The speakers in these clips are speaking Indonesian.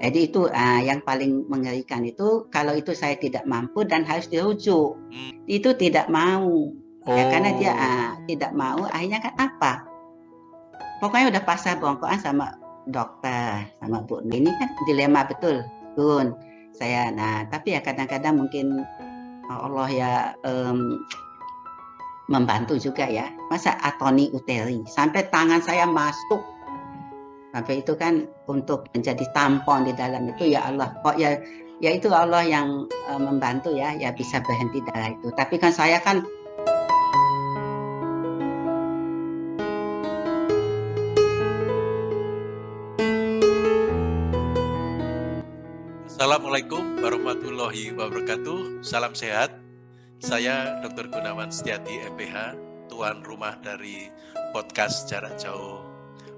Jadi itu uh, yang paling mengerikan itu kalau itu saya tidak mampu dan harus dirujuk. Hmm. Itu tidak mau. Oh. Ya, karena dia uh, tidak mau akhirnya kan apa? Pokoknya udah pasah bongkoan sama dokter sama Bu. Ini kan dilema betul, Gun. Saya nah, tapi ya kadang-kadang mungkin Allah ya um, membantu juga ya. Masa atoni uteri sampai tangan saya masuk sampai itu kan untuk menjadi tampon di dalam itu ya Allah kok ya ya itu Allah yang uh, membantu ya ya bisa berhenti darah itu. Tapi kan saya kan Assalamualaikum warahmatullahi wabarakatuh. Salam sehat. Saya Dr. Gunawan Setiati MPH Tuan rumah dari podcast jarak jauh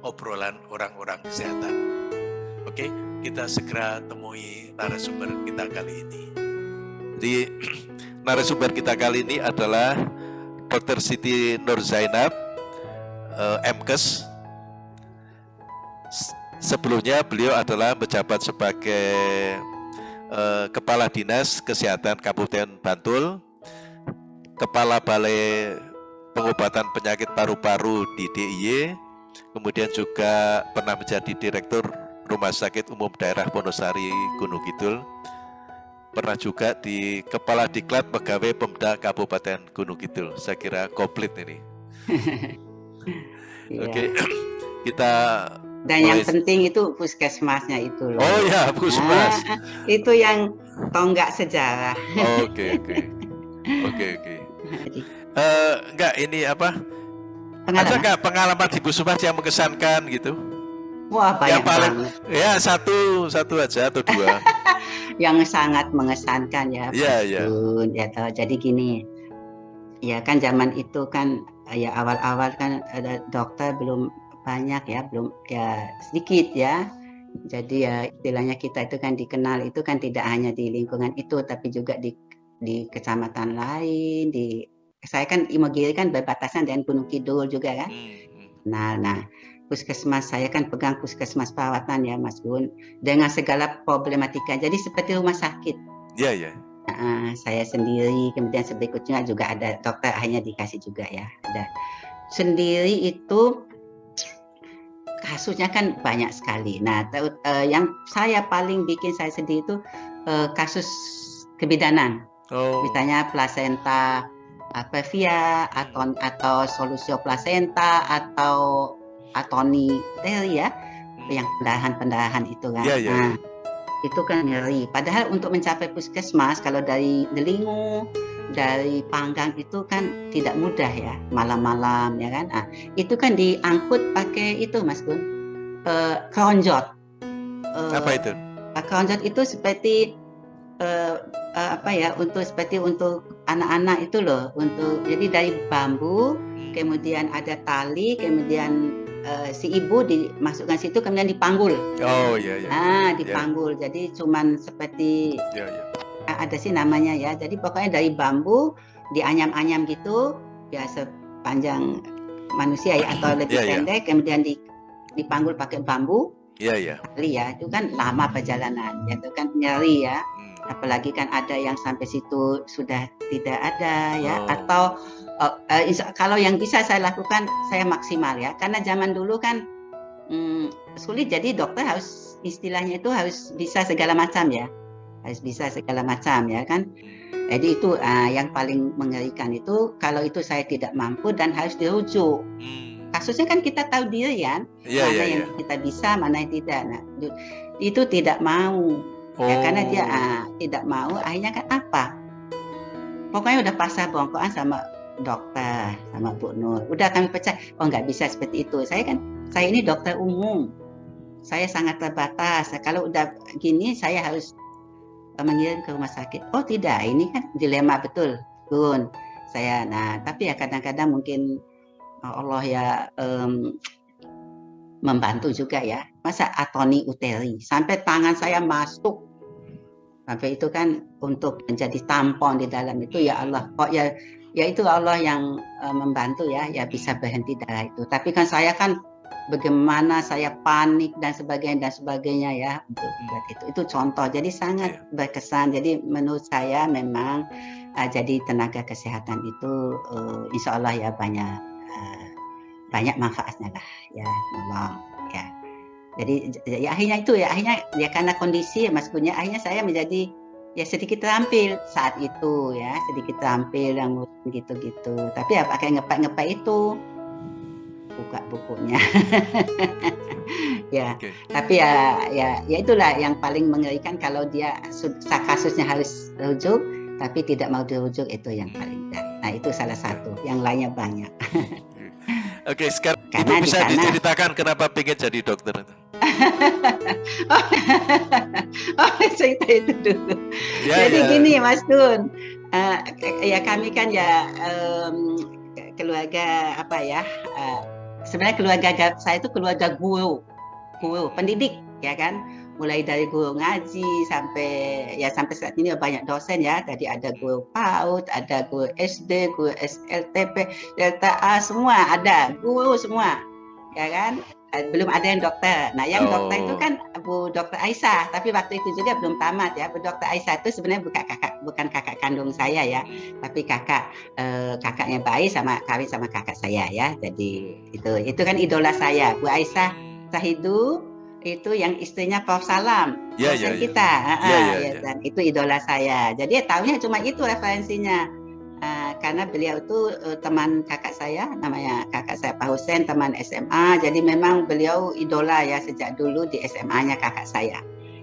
obrolan orang-orang kesehatan. Oke, kita segera temui narasumber kita kali ini. Jadi narasumber kita kali ini adalah Dr. Siti Nur Zainab, uh, MKes. Sebelumnya beliau adalah menjabat sebagai uh, Kepala Dinas Kesehatan Kabupaten Bantul, Kepala Balai Pengobatan Penyakit Paru-Paru di DIY, kemudian juga pernah menjadi Direktur Rumah Sakit Umum Daerah Wonosari Gunung Kidul, pernah juga di Kepala Diklat Pegawai Pemda Kabupaten Gunung Kidul. Saya kira komplit ini. Oke, okay. kita dan yang penting itu puskesmasnya itu loh. Oh ya, puskesmas. Nah, itu yang tonggak sejarah. Oke, oke. Oke, oke. Eh, enggak ini apa? Pengalaman. Ada nggak pengalaman di Busumas yang mengesankan gitu? Wah banyak yang paling, banget. Ya satu satu aja atau dua. yang sangat mengesankan ya. Iya iya. Ya, jadi gini, ya kan zaman itu kan ya awal-awal kan ada dokter belum banyak ya, belum ya sedikit ya. Jadi ya istilahnya kita itu kan dikenal itu kan tidak hanya di lingkungan itu tapi juga di di kecamatan lain, di saya kan Imogiri kan berbatasan dengan Gunung Kidul juga kan. Hmm, hmm. Nah, nah puskesmas saya kan pegang puskesmas perawatan ya Mas Gun dengan segala problematika. Jadi seperti rumah sakit. Iya yeah, iya. Yeah. Saya sendiri kemudian berikutnya juga ada dokter akhirnya dikasih juga ya. Ada sendiri itu kasusnya kan banyak sekali. Nah, uh, yang saya paling bikin saya sendiri itu uh, kasus kebidanan. Oh. Misalnya plasenta apevia atau atau solusio placenta atau atoni ya hmm. yang pendahan-pendahan itu kan. Yeah, yeah. Nah, itu kan nyeri. Padahal untuk mencapai puskesmas kalau dari Delingo, dari Panggang itu kan tidak mudah ya, malam-malam ya kan. Nah, itu kan diangkut pakai itu Mas Gun. Uh, keronjot. Uh, Apa itu? Keronjot itu seperti uh, uh, apa ya untuk seperti untuk anak-anak itu loh untuk jadi dari bambu kemudian ada tali kemudian uh, si ibu dimasukkan situ kemudian dipanggul oh iya iya ah dipanggul yeah. jadi cuman seperti yeah, yeah. ada sih namanya ya jadi pokoknya dari bambu dianyam-anyam gitu ya sepanjang manusia ya atau lebih yeah, iya. pendek yeah. kemudian di dipanggul pakai bambu Iya, iya. Nyeri ya, itu kan lama perjalanan, itu kan nyeri ya. Apalagi kan ada yang sampai situ sudah tidak ada ya, oh. atau uh, uh, kalau yang bisa saya lakukan saya maksimal ya, karena zaman dulu kan hmm, sulit, jadi dokter harus istilahnya itu harus bisa segala macam ya, harus bisa segala macam ya kan. Jadi itu uh, yang paling mengerikan itu kalau itu saya tidak mampu dan harus dirujuk. Hmm kasusnya kan kita tahu diri kan yeah, mana yeah, yang yeah. kita bisa mana yang tidak nah itu tidak mau oh. ya karena dia oh. ah, tidak mau akhirnya kan apa? Pokoknya udah pasah bongkoan sama dokter sama Bu Nur. Udah kami percaya oh nggak bisa seperti itu. Saya kan saya ini dokter umum. Saya sangat terbatas. Kalau udah gini saya harus mengirim ke rumah sakit. Oh tidak ini kan dilema betul Gun saya nah tapi ya kadang-kadang mungkin Allah ya um, membantu juga ya. Masa atoni uteri? Sampai tangan saya masuk sampai itu kan untuk menjadi tampon di dalam itu ya Allah kok ya ya itu Allah yang uh, membantu ya ya bisa berhenti darah itu. Tapi kan saya kan bagaimana saya panik dan sebagainya dan sebagainya ya untuk buat itu. Itu contoh. Jadi sangat yeah. berkesan. Jadi menurut saya memang uh, jadi tenaga kesehatan itu uh, insya Allah ya banyak uh, banyak manfaatnya lah ya memang ya. Jadi ya akhirnya itu ya akhirnya ya karena kondisi ya Mas Punya akhirnya saya menjadi ya sedikit terampil saat itu ya sedikit terampil yang gitu-gitu. Tapi ya pakai ngepak-ngepak itu buka bukunya. Ya okay. tapi ya ya ya itulah yang paling mengerikan kalau dia kasusnya harus rujuk tapi tidak mau dirujuk itu yang paling berat nah itu salah satu yang lainnya banyak. Oke, sekarang Karena Ibu bisa sana... diceritakan kenapa pengen jadi dokter itu? Oh, oh, cerita itu dulu. Ya, Jadi ya. gini Mas Dun, uh, ya kami kan ya um, keluarga apa ya, uh, sebenarnya keluarga saya itu keluarga guru, guru, pendidik ya kan. Mulai dari guru ngaji sampai ya sampai saat ini banyak dosen ya. Tadi ada guru PAUD ada guru SD guru SLTP Delta A semua ada. Guru semua ya kan. Eh, belum ada yang dokter. Nah, yang oh. dokter itu kan Bu Dokter Aisyah, tapi waktu itu juga belum tamat ya. Bu Dokter Aisyah itu sebenarnya bukan kakak bukan kakak kandung saya ya, tapi kakak eh, kakaknya bayi sama kawin sama kakak saya ya. Jadi itu itu kan idola saya, Bu Aisyah Sahidu itu yang istrinya Prof Salam, ya, ya, ya. kita, ya, ya, ya, ya. dan itu idola saya. Jadi ya tahunya cuma itu referensinya Uh, karena beliau itu uh, teman kakak saya, namanya kakak saya Pak Husen, teman SMA. Jadi memang beliau idola ya sejak dulu di SMA-nya kakak saya.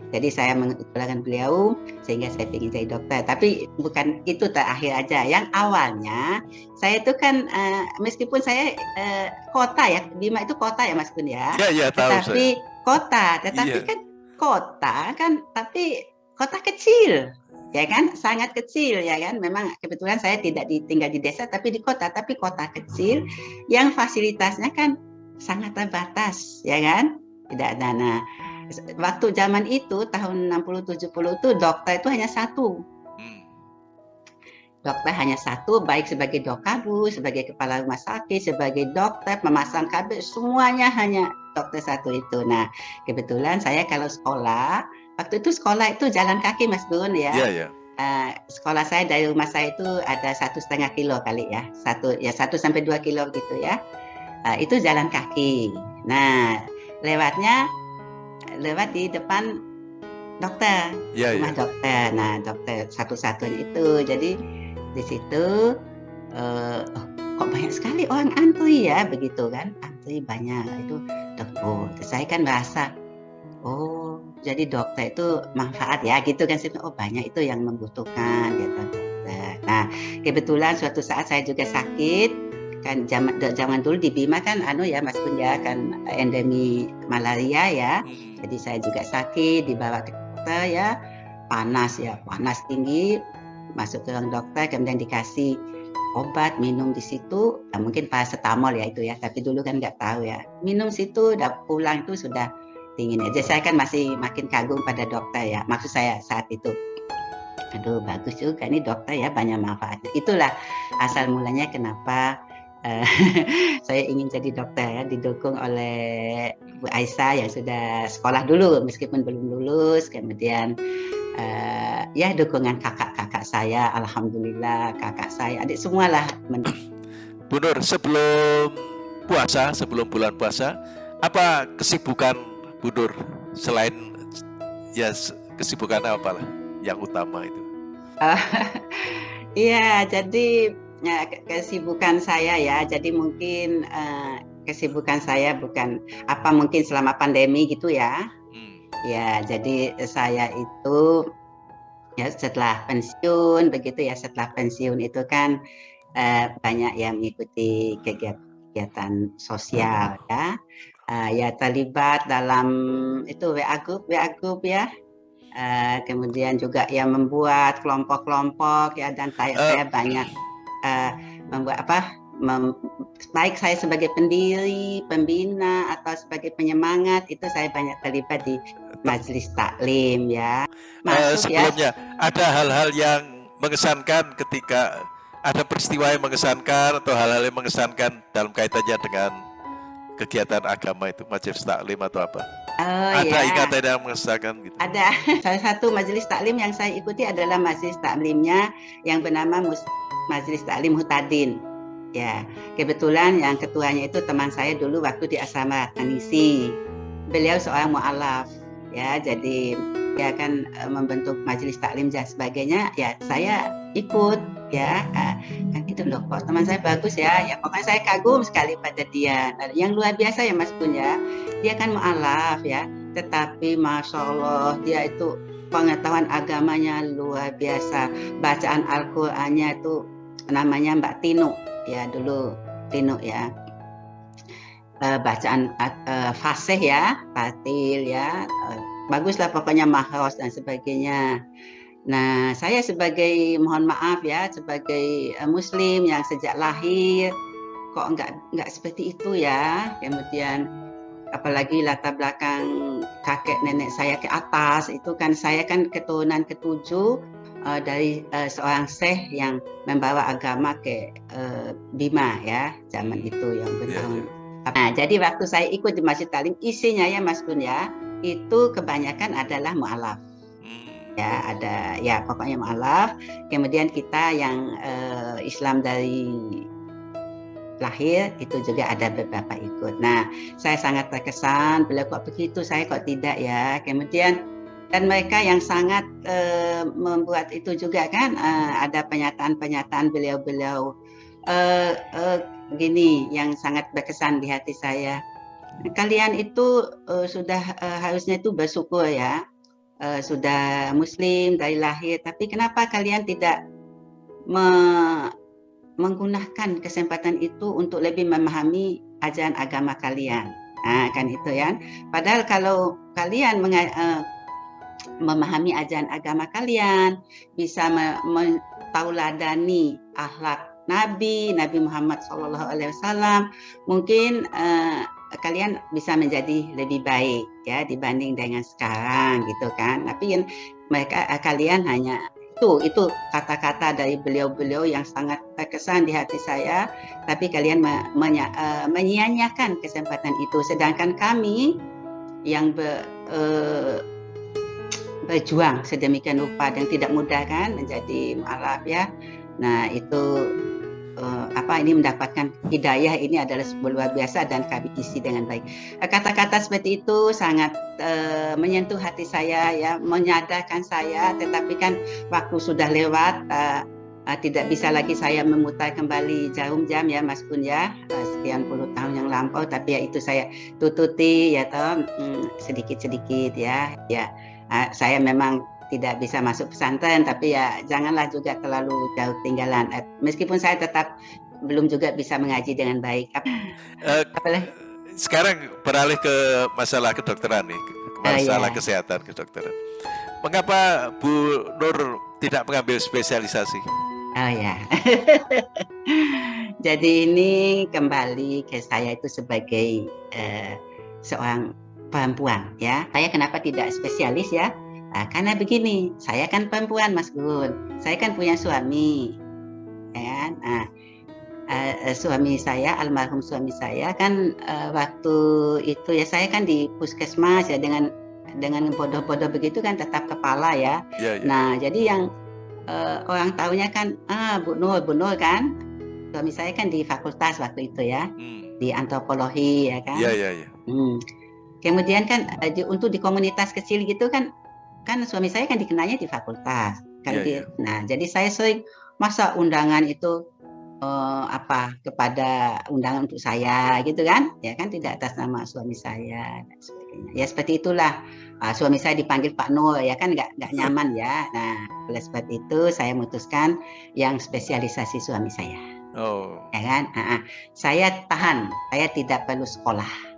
Jadi saya mengidolakan beliau sehingga saya ingin jadi dokter. Tapi bukan itu terakhir aja. Yang awalnya saya itu kan uh, meskipun saya uh, kota ya, Bima itu kota ya Mas Kun ya. Iya iya tahu Tetapi saya. kota, tetapi ya. kan kota kan tapi kota kecil ya kan? Sangat kecil ya kan? Memang kebetulan saya tidak tinggal di desa tapi di kota tapi kota kecil yang fasilitasnya kan sangat terbatas ya kan? Tidak ada nah waktu zaman itu tahun 60 70 itu dokter itu hanya satu. Hmm. dokter hanya satu baik sebagai dokabu sebagai kepala rumah sakit sebagai dokter memasang kabel semuanya hanya dokter satu itu. Nah kebetulan saya kalau sekolah waktu itu sekolah itu jalan kaki Mas Gun ya. Iya, iya. Uh, sekolah saya dari rumah saya itu ada satu setengah kilo kali ya, satu ya satu sampai dua kilo gitu ya. Uh, itu jalan kaki. Nah lewatnya lewat di depan dokter, ya, rumah ya. dokter. Nah dokter satu-satunya itu. Jadi di situ uh, oh, kok banyak sekali orang antri ya begitu kan? Antri banyak itu dokter. Oh, saya kan merasa oh jadi dokter itu manfaat ya gitu kan oh banyak itu yang membutuhkan gitu dokter. Nah kebetulan suatu saat saya juga sakit kan zaman zaman dulu di Bima kan anu ya Mas Kun ya kan endemi malaria ya. Hmm. jadi saya juga sakit dibawa ke dokter ya panas ya panas tinggi masuk ke ruang dokter kemudian dikasih obat minum di situ nah, mungkin paracetamol ya itu ya tapi dulu kan nggak tahu ya. Minum situ udah pulang itu sudah dingin aja. Saya kan masih makin kagum pada dokter ya. Maksud saya saat itu. Aduh bagus juga ini dokter ya banyak manfaatnya. Itulah asal mulanya kenapa uh, saya ingin jadi dokter ya didukung oleh Bu Aisyah yang sudah sekolah dulu meskipun belum lulus. Kemudian uh, ya dukungan kakak-kakak saya alhamdulillah kakak saya adik semualah Bu Nur sebelum puasa sebelum bulan puasa apa kesibukan Budur selain ya kesibukan apa lah yang utama itu? Iya, jadi ya, kesibukan saya ya. Jadi mungkin uh, kesibukan saya bukan apa mungkin selama pandemi gitu ya. Hmm. Ya, jadi saya itu ya setelah pensiun begitu ya setelah pensiun itu kan uh, banyak yang mengikuti kegiatan sosial ya uh, ya terlibat dalam itu WA group WA group ya uh, kemudian juga yang membuat kelompok-kelompok ya dan saya, uh. saya banyak uh, membuat apa mem, baik saya sebagai pendiri pembina atau sebagai penyemangat itu saya banyak terlibat di majelis taklim ya Masuk, uh, sebelumnya ya. ada hal-hal yang mengesankan ketika ada peristiwa yang mengesankan atau hal-hal yang mengesankan dalam kaitannya dengan kegiatan agama itu majelis taklim atau apa? Oh, ada ya. ikatan yang mengesahkan gitu. Ada. Salah satu majelis taklim yang saya ikuti adalah majelis taklimnya yang bernama Mus Majelis Taklim Hutadin. Ya, kebetulan yang ketuanya itu teman saya dulu waktu di asrama Tanisi. Beliau seorang mualaf, ya, jadi dia akan uh, membentuk majelis taklim dan sebagainya. Ya, saya ikut, ya, kan itu loh. Kok teman saya bagus ya, ya pokoknya saya kagum sekali pada dia. Nah, yang luar biasa ya Mas Punya, dia kan mualaf ya, tetapi masya Allah dia itu pengetahuan agamanya luar biasa. Bacaan Al-Qur'annya itu namanya Mbak Tino ya dulu Tino ya uh, bacaan uh, fasih ya fatil ya uh, baguslah pokoknya mahros dan sebagainya nah saya sebagai mohon maaf ya sebagai uh, muslim yang sejak lahir kok enggak enggak seperti itu ya kemudian apalagi latar belakang kakek nenek saya ke atas itu kan saya kan keturunan ketujuh uh, dari uh, seorang syekh yang membawa agama ke uh, Bima ya zaman itu yang bertahun. Yeah, yeah. Nah, jadi waktu saya ikut di Masjid Talim isinya ya Mas Gun ya itu kebanyakan adalah mualaf. Ya, ada ya pokoknya mualaf. Kemudian kita yang uh, Islam dari lahir itu juga ada beberapa ikut. Nah, saya sangat terkesan beliau kok begitu, saya kok tidak ya. Kemudian dan mereka yang sangat uh, membuat itu juga kan uh, ada pernyataan-pernyataan beliau-beliau uh, uh, gini yang sangat berkesan di hati saya. Kalian itu uh, sudah uh, harusnya itu bersyukur ya, uh, sudah Muslim dari lahir, tapi kenapa kalian tidak me menggunakan kesempatan itu untuk lebih memahami ajaran agama kalian? Nah, kan itu ya. Padahal kalau kalian uh, memahami ajaran agama kalian, bisa mentauladani akhlak Nabi, Nabi Muhammad SAW, mungkin uh, kalian bisa menjadi lebih baik ya dibanding dengan sekarang gitu kan. Tapi mereka uh, kalian hanya itu itu kata-kata dari beliau-beliau yang sangat terkesan di hati saya. Tapi kalian me, menya, uh, menyia-nyiakan kesempatan itu, sedangkan kami yang be, uh, berjuang sedemikian rupa dan tidak mudah kan menjadi mualaf ya. Nah itu uh, apa ini mendapatkan hidayah ini adalah sebuah luar biasa dan kami isi dengan baik. Kata-kata seperti itu sangat uh, menyentuh hati saya ya, menyadarkan saya. Tetapi kan waktu sudah lewat. Uh, tidak bisa lagi saya memutar kembali jarum jam ya Mas Pun ya sekian puluh tahun yang lampau tapi ya itu saya tututi ya toh hmm, sedikit-sedikit ya ya saya memang tidak bisa masuk pesantren tapi ya janganlah juga terlalu jauh tinggalan uh, meskipun saya tetap belum juga bisa mengaji dengan baik apa, uh, sekarang beralih ke masalah kedokteran nih masalah uh, iya. kesehatan kedokteran mengapa Bu Nur tidak mengambil spesialisasi oh ya jadi ini kembali ke saya itu sebagai uh, seorang perempuan ya. Saya kenapa tidak spesialis ya? Nah, karena begini, saya kan perempuan Mas Gun. Saya kan punya suami. Ya kan? Nah, uh, suami saya almarhum suami saya kan uh, waktu itu ya saya kan di puskesmas ya dengan dengan bodoh-bodoh begitu kan tetap kepala ya. ya, ya. Nah, jadi yang uh, orang tahunya kan ah Bu Nur, Bu Nur kan. Suami saya kan di fakultas waktu itu ya. Hmm. Di antropologi ya kan. Iya, iya, iya. Hmm. Kemudian kan untuk di komunitas kecil gitu kan kan suami saya kan dikenalnya di fakultas kan yeah, yeah. nah jadi saya sering masa undangan itu uh, apa kepada undangan untuk saya gitu kan? Ya kan tidak atas nama suami saya dan sebagainya. Ya seperti itulah. Uh, suami saya dipanggil Pak Nur ya kan? Nggak nggak nyaman ya. Nah oleh sebab itu saya memutuskan yang spesialisasi suami saya. Oh. Ya kan? Uh, uh, saya tahan saya tidak perlu sekolah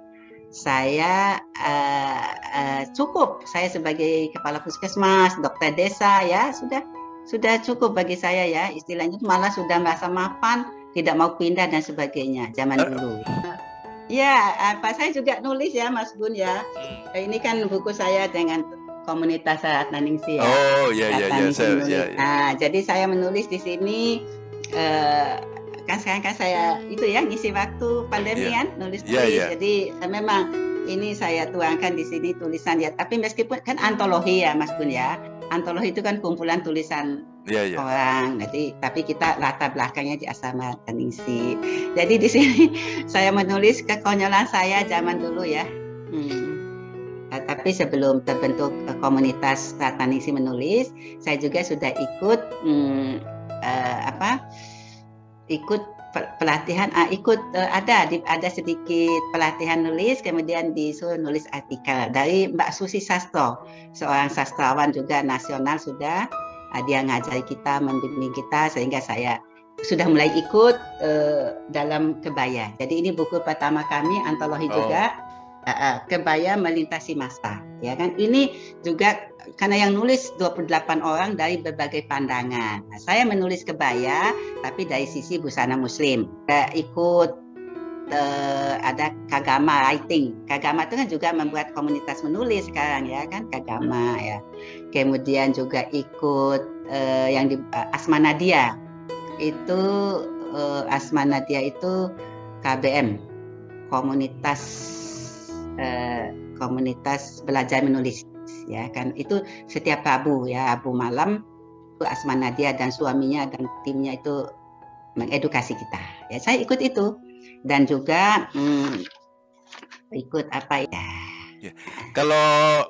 saya uh, uh, cukup. Saya sebagai kepala puskesmas dokter desa ya sudah sudah cukup bagi saya ya. Istilahnya malah sudah merasa mapan tidak mau pindah dan sebagainya zaman dulu. Ya apa saya juga nulis ya Mas Gun ya. Hmm. ini kan buku saya dengan komunitas saat Naningsi ya. Oh iya iya iya, ya, ya. nah jadi saya menulis di sini uh, kan sekarang kan saya itu ya ngisi waktu pandemi yeah. kan nulis tulis. Yeah, yeah. Jadi memang ini saya tuangkan di sini tulisan ya. Tapi meskipun kan antologi ya Mas Gun ya. Antologi itu kan kumpulan tulisan yeah, yeah. orang. Jadi tapi kita latar belakangnya di asrama Taningsi. Jadi di sini saya menulis kekonyolan saya zaman dulu ya. Hmm. Nah, tapi sebelum terbentuk uh, komunitas Taningsi menulis, saya juga sudah ikut hmm, uh, apa? Ikut pelatihan uh, ikut uh, ada di, ada sedikit pelatihan nulis kemudian disuruh nulis artikel. Dari Mbak Susi Sastro seorang sastrawan juga nasional sudah uh, dia ngajari kita membimbing kita sehingga saya sudah mulai ikut uh, dalam kebaya. Jadi ini buku pertama kami antologi oh. juga uh, uh, kebaya melintasi masa ya kan ini juga karena yang nulis 28 orang dari berbagai pandangan. Nah, saya menulis kebaya tapi dari sisi busana muslim. Saya ikut uh, ada Kagama Writing. Kagama itu kan juga membuat komunitas menulis sekarang ya kan Kagama ya. Kemudian juga ikut uh, yang di uh, Asma Nadia. Itu uh, Asma Nadia itu KBM komunitas uh, komunitas belajar menulis ya kan. Itu setiap Rabu ya Rabu malam itu Asma Nadia dan suaminya dan timnya itu mengedukasi kita. Ya saya ikut itu. Dan juga hmm, ikut apa ya, ya. kalau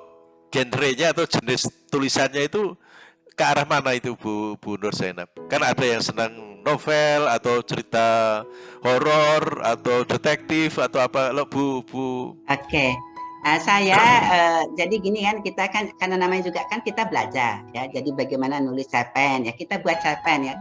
genrenya atau jenis tulisannya itu ke arah mana itu Bu Bu Nur Zainab? Kan ada yang senang novel atau cerita horor atau detektif atau apa lo Bu Bu? Oke. Okay. Uh, saya uh, jadi gini kan kita kan karena namanya juga kan kita belajar ya. Jadi bagaimana nulis cerpen ya. Kita buat cerpen ya.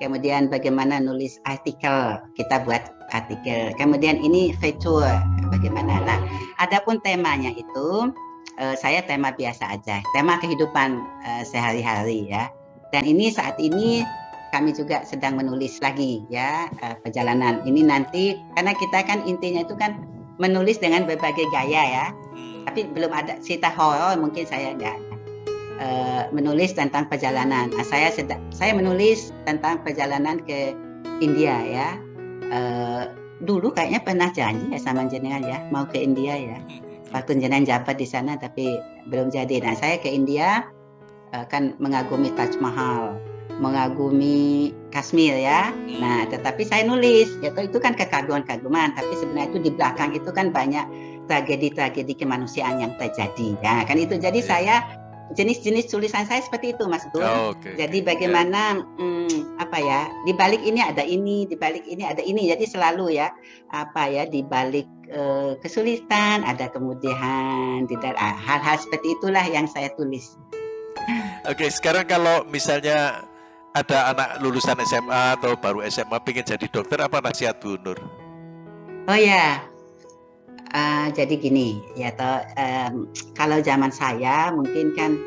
Kemudian bagaimana nulis artikel kita buat artikel. Kemudian ini fitur bagaimana. Nah adapun temanya itu uh, saya tema biasa aja tema kehidupan uh, sehari-hari ya. Dan ini saat ini kami juga sedang menulis lagi ya uh, perjalanan ini nanti karena kita kan intinya itu kan menulis dengan berbagai gaya ya. Hmm. Tapi belum ada cerita horor mungkin saya enggak uh, menulis tentang perjalanan. Nah, saya sedang saya menulis tentang perjalanan ke India ya. Uh, dulu kayaknya pernah janji ya sama jenengan ya mau ke India ya. Hmm. Waktu jenengan jabat di sana tapi belum jadi. Nah saya ke India uh, kan mengagumi Taj Mahal mengagumi Kashmir ya. Nah, tetapi saya nulis, ya itu kan kekaguman-kaguman, tapi sebenarnya itu di belakang itu kan banyak tragedi-tragedi kemanusiaan yang terjadi. Ya, kan itu jadi iya. saya jenis-jenis tulisan saya seperti itu, Mas Gun. Oh, okay. Jadi bagaimana yeah. hmm, apa ya? Di balik ini ada ini, di balik ini ada ini. Jadi selalu ya apa ya di balik uh, kesulitan ada kemudian, tidak hal-hal seperti itulah yang saya tulis. Oke, okay, sekarang kalau misalnya ada anak lulusan SMA atau baru SMA pengen jadi dokter apa nasihat Bu Nur? Oh ya, uh, jadi gini ya toh um, kalau zaman saya mungkin kan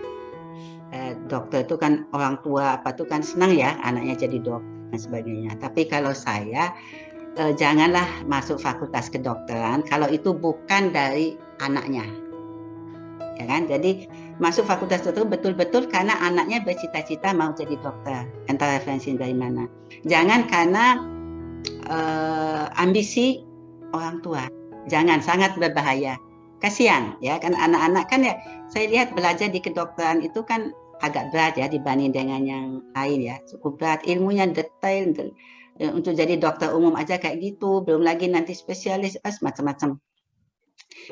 uh, dokter itu kan orang tua apa tuh kan senang ya anaknya jadi dokter dan sebagainya. Tapi kalau saya uh, janganlah masuk fakultas kedokteran kalau itu bukan dari anaknya, ya kan? Jadi masuk fakultas itu betul-betul karena anaknya bercita-cita mau jadi dokter. Entah referensi dari mana. Jangan karena uh, ambisi orang tua. Jangan, sangat berbahaya. Kasihan ya kan anak-anak kan ya saya lihat belajar di kedokteran itu kan agak berat ya dibanding dengan yang lain ya cukup berat ilmunya detail untuk jadi dokter umum aja kayak gitu belum lagi nanti spesialis macam-macam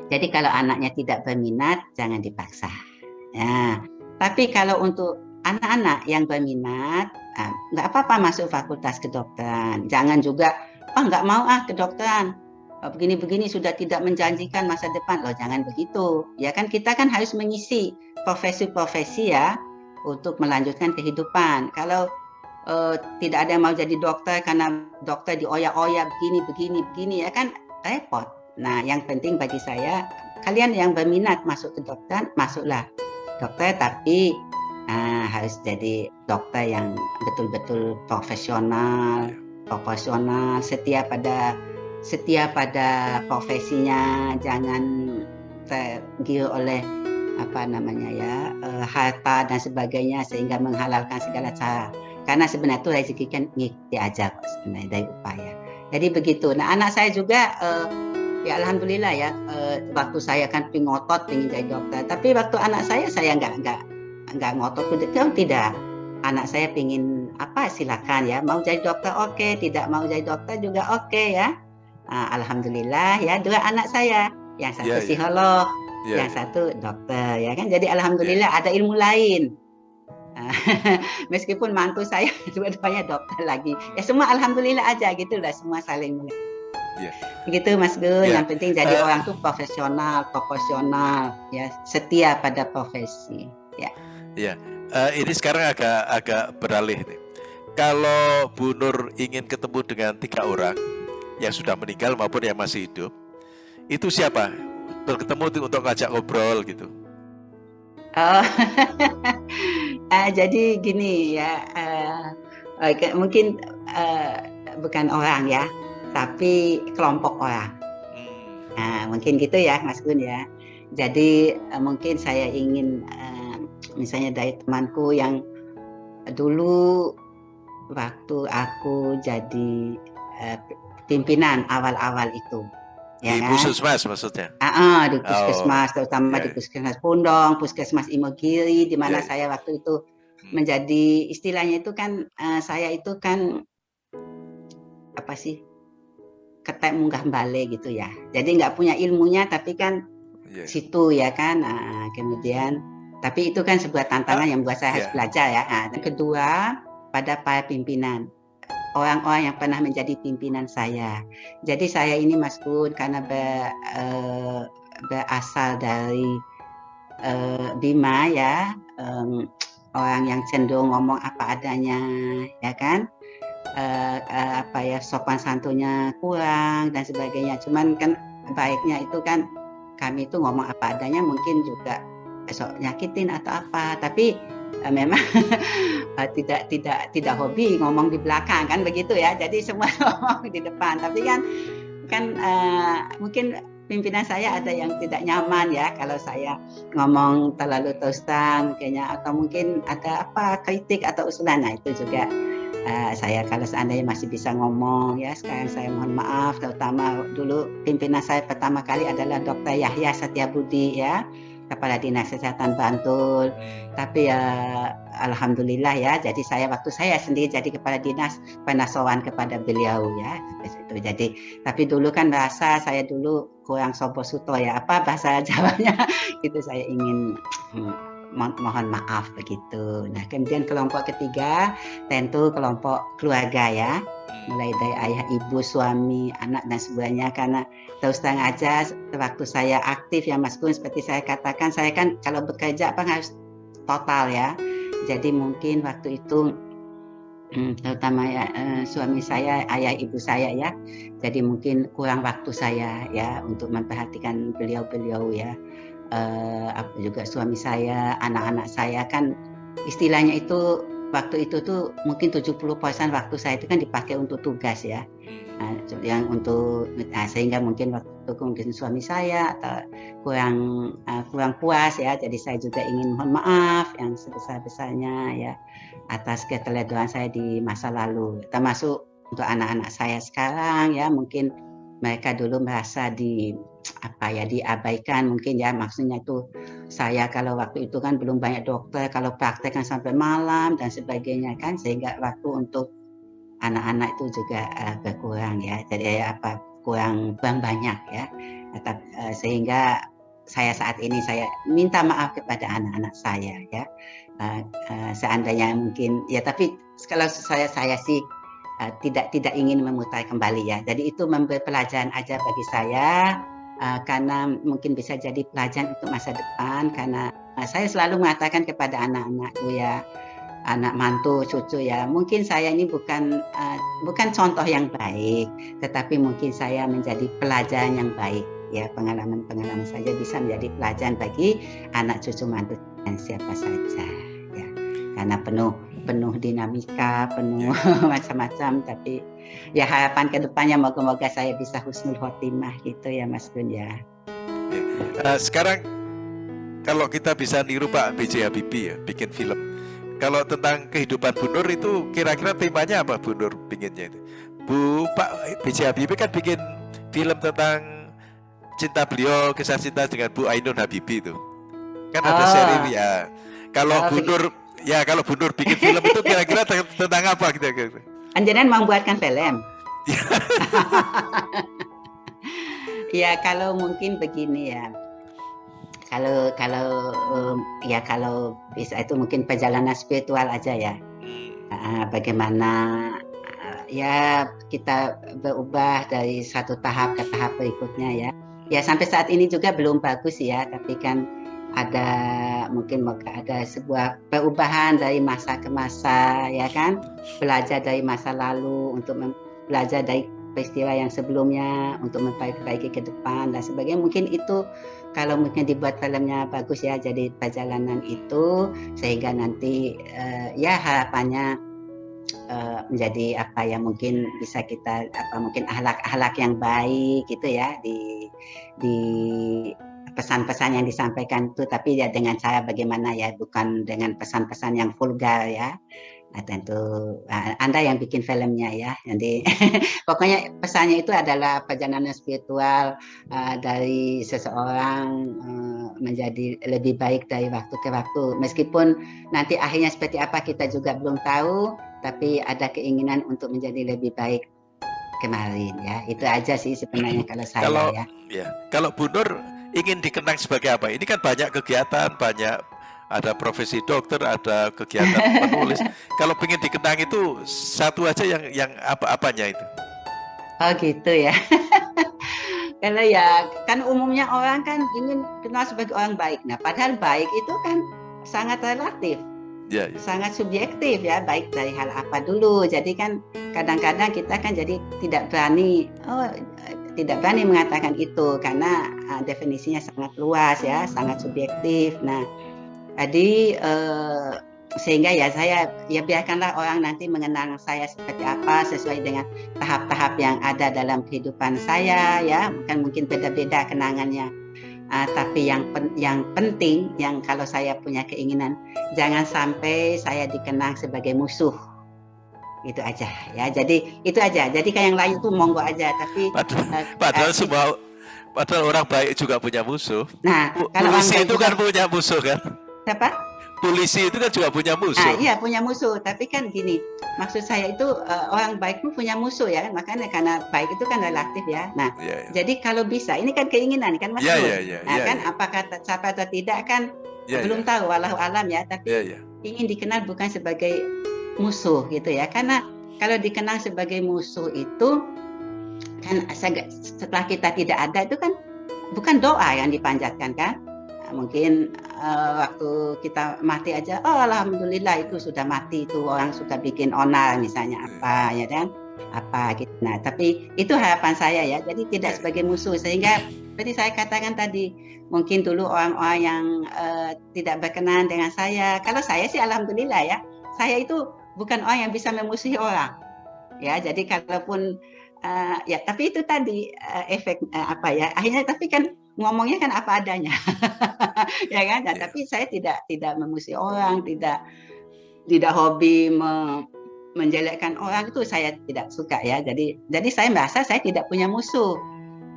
jadi kalau anaknya tidak berminat jangan dipaksa Ya, tapi kalau untuk anak-anak yang berminat, ah, nggak apa-apa masuk fakultas kedokteran. Jangan juga, oh nggak mau ah kedokteran. Oh, begini-begini sudah tidak menjanjikan masa depan. Loh jangan begitu. Ya kan kita kan harus mengisi profesi-profesi ya untuk melanjutkan kehidupan. Kalau uh, tidak ada yang mau jadi dokter karena dokter dioyak-oyak begini, begini, begini ya kan repot. Nah yang penting bagi saya, kalian yang berminat masuk ke dokter, masuklah dokter tapi uh, harus jadi dokter yang betul-betul profesional, iya. profesional, setia pada setia pada profesinya, jangan tergiur oleh apa namanya ya uh, harta dan sebagainya sehingga menghalalkan segala cara. Karena sebenarnya itu rezeki kan kok sebenarnya dari upaya. Jadi begitu. Nah anak saya juga uh, ya alhamdulillah ya uh, waktu saya kan pingin ngotot pingin jadi dokter tapi waktu anak saya saya nggak nggak nggak ngotot kan tidak anak saya pingin apa silakan ya mau jadi dokter oke okay. tidak mau jadi dokter juga oke okay, ya uh, alhamdulillah ya dua anak saya yang satu yeah, ya. psikolog yeah. yang yeah. satu dokter ya kan jadi alhamdulillah yeah. ada ilmu lain meskipun mantu saya dua-duanya dokter lagi ya semua alhamdulillah aja gitu lah semua saling yeah. begitu Mas Gun. Yeah. yang penting jadi uh, orang tuh profesional proporsional ya setia pada profesi ya. Ya uh, ini sekarang agak agak beralih nih. Kalau Bu Nur ingin ketemu dengan tiga orang yang sudah meninggal maupun yang masih hidup itu siapa? Bertemu untuk ngajak ngobrol gitu. Oh. Uh, jadi gini ya uh, uh, mungkin uh, bukan orang ya tapi kelompok orang uh, mungkin gitu ya Mas Gun ya jadi uh, mungkin saya ingin uh, misalnya dari temanku yang dulu waktu aku jadi uh, pimpinan awal-awal itu Ya, di kan? puskesmas maksudnya? Ah, uh, di puskesmas, oh, terutama yeah. di puskesmas Pundong, puskesmas Imogiri, di mana yeah. saya waktu itu hmm. menjadi istilahnya itu kan uh, saya itu kan apa sih ketek munggah balik gitu ya. Jadi nggak punya ilmunya tapi kan yeah. situ ya kan. Nah, kemudian tapi itu kan sebuah tantangan ah, yang buat saya yeah. harus belajar ya. Nah, yang kedua pada para pimpinan orang-orang yang pernah menjadi pimpinan saya. Jadi saya ini Mas Kun karena ber, uh, berasal dari uh, Bima ya, um, orang yang cenderung ngomong apa adanya, ya kan? Uh, uh, apa ya sopan santunnya kurang dan sebagainya. Cuman kan baiknya itu kan kami itu ngomong apa adanya mungkin juga esok nyakitin atau apa, tapi uh, memang uh, tidak tidak tidak hobi ngomong di belakang kan begitu ya. Jadi semua ngomong di depan. Tapi kan kan uh, mungkin pimpinan saya ada yang tidak nyaman ya kalau saya ngomong terlalu terus-terang kayaknya. Atau mungkin ada apa kritik atau usulan. Nah itu juga uh, saya kalau seandainya masih bisa ngomong ya sekarang saya mohon maaf terutama dulu pimpinan saya pertama kali adalah Dr. Yahya Budi ya Kepala Dinas Kesehatan Bantul. Tapi ya alhamdulillah ya, jadi saya waktu saya sendiri jadi kepala dinas penasawan kepada beliau ya. Itu jadi tapi dulu kan bahasa saya dulu kurang sopo suto ya, apa bahasa Jawanya itu saya ingin hmm, mo mohon maaf begitu. Nah, kemudian kelompok ketiga tentu kelompok keluarga ya. Mulai dari ayah, ibu, suami, anak dan sebagainya karena terus terang aja waktu saya aktif ya Mas Gun seperti saya katakan saya kan kalau bekerja apa harus total ya. Jadi mungkin waktu itu hmm, terutama ya eh, suami saya ayah ibu saya ya. Jadi mungkin kurang waktu saya ya untuk memperhatikan beliau-beliau ya eh, juga suami saya anak-anak saya kan istilahnya itu waktu itu tuh mungkin 70% waktu saya itu kan dipakai untuk tugas ya. Nah, yang untuk nah, sehingga mungkin waktu mungkin suami saya atau kurang uh, kurang puas ya. Jadi saya juga ingin mohon maaf yang sebesar-besarnya ya atas keteledoran saya di masa lalu. Termasuk untuk anak-anak saya sekarang ya mungkin mereka dulu merasa di apa ya diabaikan mungkin ya. Maksudnya itu saya kalau waktu itu kan belum banyak dokter kalau praktek kan sampai malam dan sebagainya kan sehingga waktu untuk anak-anak itu juga uh, berkurang ya. Jadi ya, apa kurang kurang banyak ya. Uh, sehingga saya saat ini saya minta maaf kepada anak-anak saya ya. Uh, uh, seandainya mungkin ya tapi kalau saya saya sih uh, tidak tidak ingin memutar kembali ya. Jadi itu memberi pelajaran aja bagi saya uh, karena mungkin bisa jadi pelajaran untuk masa depan karena uh, saya selalu mengatakan kepada anak-anakku ya anak mantu cucu ya mungkin saya ini bukan uh, bukan contoh yang baik tetapi mungkin saya menjadi pelajaran yang baik. Ya pengalaman-pengalaman saja bisa menjadi pelajaran bagi anak cucu mantu dan siapa saja ya. Karena penuh penuh dinamika penuh macam-macam tapi ya harapan ke depannya moga-moga saya bisa husnul khotimah gitu ya Mas Gun ya. Uh, sekarang kalau kita bisa niru Pak B.J. Habibie ya bikin film kalau tentang kehidupan Bu Nur itu kira-kira temanya apa Bu Nur pinginnya itu? Bu Pak B.J. Habibie kan bikin film tentang cinta beliau kisah cinta dengan Bu Ainun Habibie itu kan ada oh. seri ya kalau oh, Bu Nur ya kalau Bu Nur bikin film itu kira-kira tentang apa gitu kira Anjanan membuatkan film? Ya kalau mungkin begini ya. Kalau kalau um, ya kalau bisa itu mungkin perjalanan spiritual aja ya. Uh, bagaimana ya kita berubah dari satu tahap ke tahap berikutnya ya. Ya sampai saat ini juga belum bagus ya, tapi kan ada mungkin ada sebuah perubahan dari masa ke masa ya kan, belajar dari masa lalu untuk belajar dari peristiwa yang sebelumnya untuk memperbaiki ke depan dan sebagainya. Mungkin itu kalau mungkin dibuat filmnya bagus ya, jadi perjalanan itu sehingga nanti uh, ya harapannya uh, menjadi apa yang mungkin bisa kita apa mungkin ahlak-ahlak yang baik gitu ya di di pesan-pesan yang disampaikan itu tapi ya dengan cara bagaimana ya bukan dengan pesan-pesan yang vulgar ya Nah, tentu nah, Anda yang bikin filmnya ya. Jadi pokoknya pesannya itu adalah perjalanan spiritual uh, dari seseorang uh, menjadi lebih baik dari waktu ke waktu. Meskipun nanti akhirnya seperti apa kita juga belum tahu, tapi ada keinginan untuk menjadi lebih baik kemarin ya. Itu aja sih sebenarnya kalau saya kalau, ya. ya. Kalau Bu Nur ingin dikenang sebagai apa? Ini kan banyak kegiatan, banyak ada profesi dokter, ada kegiatan penulis. Kalau ingin dikenang itu satu aja yang yang apa-apanya itu? Oh gitu ya. Karena ya kan umumnya orang kan ingin kenal sebagai orang baik. Nah padahal baik itu kan sangat relatif. Ya, ya. sangat subjektif ya baik dari hal apa dulu jadi kan kadang-kadang kita kan jadi tidak berani oh tidak berani mengatakan itu karena uh, definisinya sangat luas ya sangat subjektif. Nah jadi eh, sehingga ya saya ya biarkanlah orang nanti mengenang saya seperti apa sesuai dengan tahap-tahap yang ada dalam kehidupan saya ya. Bukan mungkin beda-beda kenangannya. Uh, tapi yang pen, yang penting yang kalau saya punya keinginan jangan sampai saya dikenang sebagai musuh itu aja ya jadi itu aja jadi kayak yang lain tuh monggo aja tapi padahal, uh, padahal uh, semua padahal orang baik juga punya musuh nah kalau polisi itu kan punya musuh kan Siapa? Polisi itu kan juga punya musuh. Ah, iya punya musuh, tapi kan gini, maksud saya itu uh, orang baik pun punya musuh ya, makanya karena baik itu kan relatif ya. Nah, yeah, yeah. jadi kalau bisa, ini kan keinginan kan Mas yeah, yeah, yeah, nah, yeah, kan yeah. apakah siapa atau tidak kan yeah, belum yeah. tahu, walau alam ya, tapi yeah, yeah. ingin dikenal bukan sebagai musuh gitu ya, karena kalau dikenal sebagai musuh itu kan setelah kita tidak ada itu kan bukan doa yang dipanjatkan kan? Mungkin uh, waktu kita mati aja oh alhamdulillah itu sudah mati itu orang sudah bikin onar misalnya hmm. apa ya kan? Apa gitu. Nah tapi itu harapan saya ya. Jadi tidak ya. sebagai musuh sehingga seperti saya katakan tadi mungkin dulu orang-orang yang uh, tidak berkenan dengan saya. Kalau saya sih alhamdulillah ya. Saya itu bukan orang yang bisa memusuhi orang. Ya jadi kalaupun uh, ya tapi itu tadi uh, efek uh, apa ya akhirnya tapi kan ngomongnya kan apa adanya. Ya kan? Nah, yeah. tapi saya tidak tidak memusuhi orang tidak tidak hobi me, menjelekkan orang itu saya tidak suka ya. Jadi jadi saya merasa saya tidak punya musuh.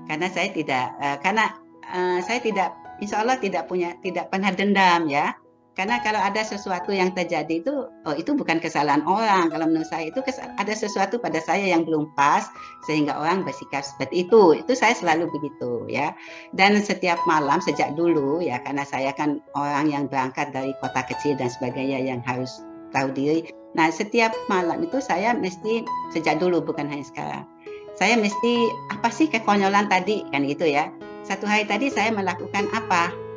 Karena saya tidak uh, karena uh, saya tidak insya Allah tidak punya tidak pernah dendam ya karena kalau ada sesuatu yang terjadi itu, oh itu bukan kesalahan orang. Kalau menurut saya itu ada sesuatu pada saya yang belum pas sehingga orang bersikap seperti itu. Itu saya selalu begitu ya. Dan setiap malam sejak dulu ya karena saya kan orang yang berangkat dari kota kecil dan sebagainya yang harus tahu diri. Nah setiap malam itu saya mesti sejak dulu bukan hanya sekarang. Saya mesti apa sih kekonyolan tadi kan gitu ya. Satu hari tadi saya melakukan apa?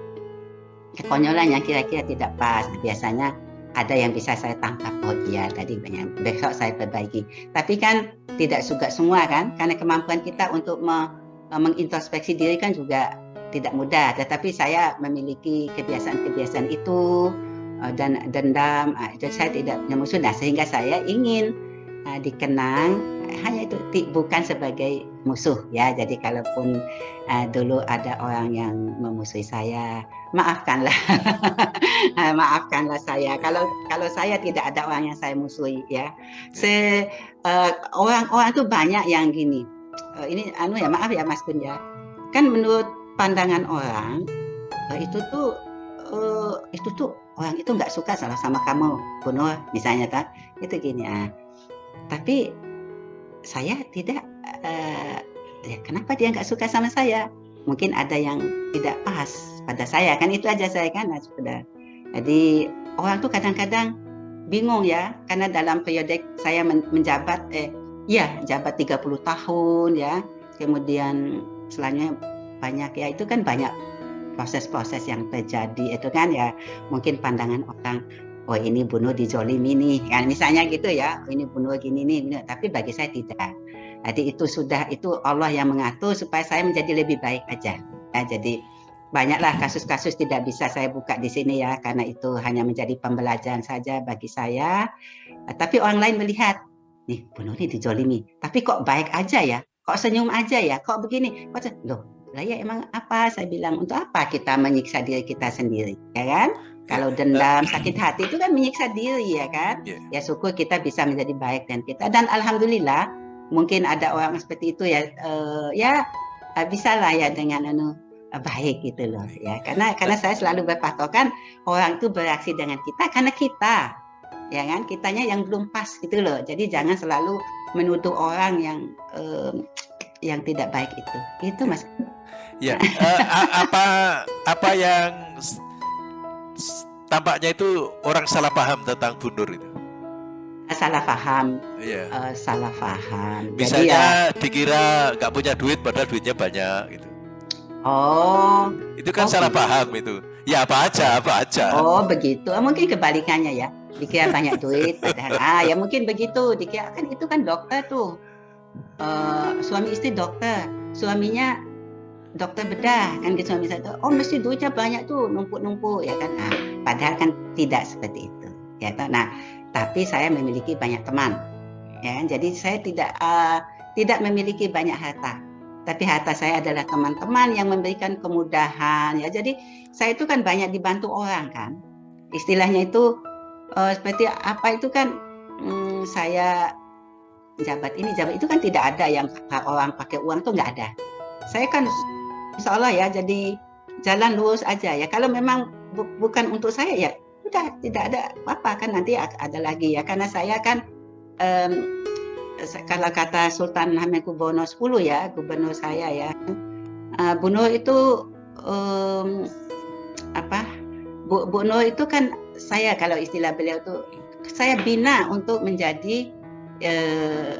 Kekonyolan yang kira-kira tidak pas. Biasanya ada yang bisa saya tangkap. Oh iya tadi banyak. Besok saya perbaiki. Tapi kan tidak juga semua kan? Karena kemampuan kita untuk me, mengintrospeksi diri kan juga tidak mudah. Tetapi saya memiliki kebiasaan-kebiasaan itu eh, dan dendam. Ah, itu saya tidak punya musuh nah sehingga saya ingin uh, dikenang hanya itu bukan sebagai musuh ya. Jadi kalaupun uh, dulu ada orang yang memusuhi saya, maafkanlah, maafkanlah saya. Kalau kalau saya tidak ada orang yang saya musuhi ya. Se uh, orang-orang itu banyak yang gini. Uh, ini anu ya maaf ya Mas Kun ya. Kan menurut pandangan orang uh, itu tuh uh, itu tuh orang itu nggak suka salah sama kamu bunuh misalnya tak itu gini ah tapi saya tidak uh, ya kenapa dia nggak suka sama saya? Mungkin ada yang tidak pas pada saya kan itu aja saya kan sudah. Jadi orang tuh kadang-kadang bingung ya karena dalam periode saya menjabat eh ya jabat 30 tahun ya kemudian selanjutnya banyak ya itu kan banyak proses-proses yang terjadi itu kan ya. Mungkin pandangan orang oh ini bunuh di zolimi nih. Kan misalnya gitu ya oh, ini bunuh gini nih tapi bagi saya tidak. Jadi itu sudah itu Allah yang mengatur supaya saya menjadi lebih baik aja. Ya, jadi banyaklah kasus-kasus tidak bisa saya buka di sini ya karena itu hanya menjadi pembelajaran saja bagi saya. Tapi orang lain melihat nih bunuh ini dijolimi tapi kok baik aja ya? Kok senyum aja ya? Kok begini? Loh lah ya emang apa? Saya bilang untuk apa kita menyiksa diri kita sendiri? Ya kan kalau dendam sakit hati itu kan menyiksa diri ya kan? Yeah. ya syukur kita bisa menjadi baik dan kita. Dan alhamdulillah mungkin ada orang seperti itu ya uh, ya uh, bisa lah ya dengan anu uh, baik gitu loh ya. Karena karena saya selalu berpatokan orang itu bereaksi dengan kita karena kita ya kan? Kitanya yang belum pas gitu loh. Jadi jangan selalu menuduh orang yang yang tidak baik itu. Itu mas. Ya, uh, apa apa yang tampaknya itu orang salah paham tentang Bu Nur itu? Salah paham. Iya. Uh, salah paham. Misalnya ya, dikira nggak punya duit padahal duitnya banyak gitu. Oh. Itu kan oh, salah gitu. paham itu. Ya apa aja, apa aja. Oh begitu. Ah, mungkin kebalikannya ya. Dikira banyak duit padahal ah ya mungkin begitu. Dikira kan itu kan dokter tuh. Uh, suami istri dokter. Suaminya dokter bedah kan gitu suami saya oh mesti duitnya banyak tuh numpuk-numpuk ya kan. Nah, padahal kan tidak seperti itu ya kan nah tapi saya memiliki banyak teman ya kan. Jadi saya tidak uh, tidak memiliki banyak harta. Tapi harta saya adalah teman-teman yang memberikan kemudahan ya. Jadi saya itu kan banyak dibantu orang kan. Istilahnya itu uh, seperti apa itu kan hmm, saya jabat ini jabat itu kan tidak ada yang orang pakai uang tuh nggak ada. Saya kan insya Allah ya jadi jalan lurus aja ya. Kalau memang bu bukan untuk saya ya udah tidak ada apa-apa kan nanti ada lagi ya. Karena saya kan um, kalau kata Sultan Hamengkubuwono X ya gubernur saya ya. Uh, itu um, apa Bu, Bu itu kan saya kalau istilah beliau itu saya bina untuk menjadi uh,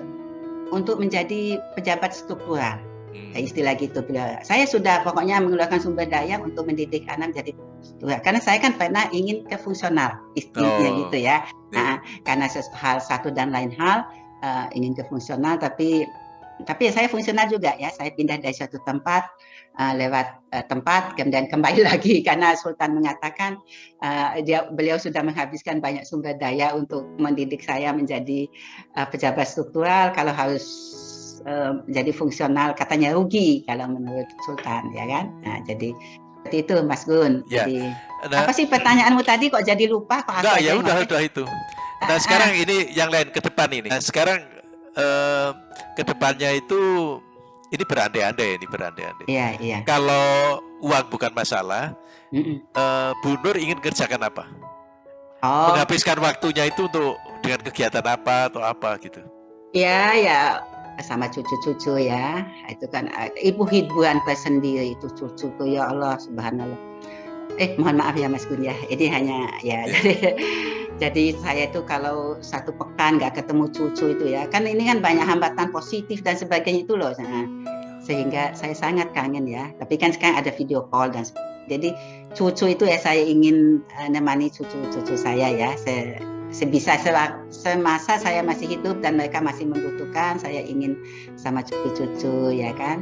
untuk menjadi pejabat struktural. Istilah gitu beliau. Saya sudah pokoknya mengeluarkan sumber daya untuk mendidik anak jadi karena saya kan pernah ingin ke fungsional istilahnya oh. gitu ya. Yeah. Nah, karena hal satu dan lain hal uh, ingin ke fungsional tapi tapi saya fungsional juga ya. Saya pindah dari suatu tempat uh, lewat uh, tempat kemudian kembali lagi karena Sultan mengatakan uh, dia beliau sudah menghabiskan banyak sumber daya untuk mendidik saya menjadi uh, pejabat struktural kalau harus uh, jadi fungsional katanya rugi kalau menurut Sultan ya kan? Nah jadi seperti itu Mas Gun. Ya. jadi nah, apa sih pertanyaanmu tadi? Kok jadi lupa? Kok enggak ya udah udah itu. Nah ah, sekarang ah. ini yang lain ke depan ini. Nah sekarang uh, ke depannya itu ini berandai-andai ini berandai-andai. Iya iya. Kalau uang bukan masalah mm -mm. Uh, Bu Nur ingin kerjakan apa? Oh. menghabiskan waktunya itu untuk dengan kegiatan apa atau apa gitu. Ya, ya sama cucu-cucu ya. Itu kan eh, ibu hiburan tersendiri itu cucuku ya Allah subhanallah. Eh mohon maaf ya Mas Gun ya. Ini hanya ya iya. jadi jadi saya itu kalau satu pekan nggak ketemu cucu itu ya kan ini kan banyak hambatan positif dan sebagainya itu loh. Nah, sehingga saya sangat kangen ya. Tapi kan sekarang ada video call dan jadi cucu itu ya saya ingin uh, nemani cucu-cucu saya ya. Saya sebisa semasa saya masih hidup dan mereka masih membutuhkan saya ingin sama cucu-cucu ya kan?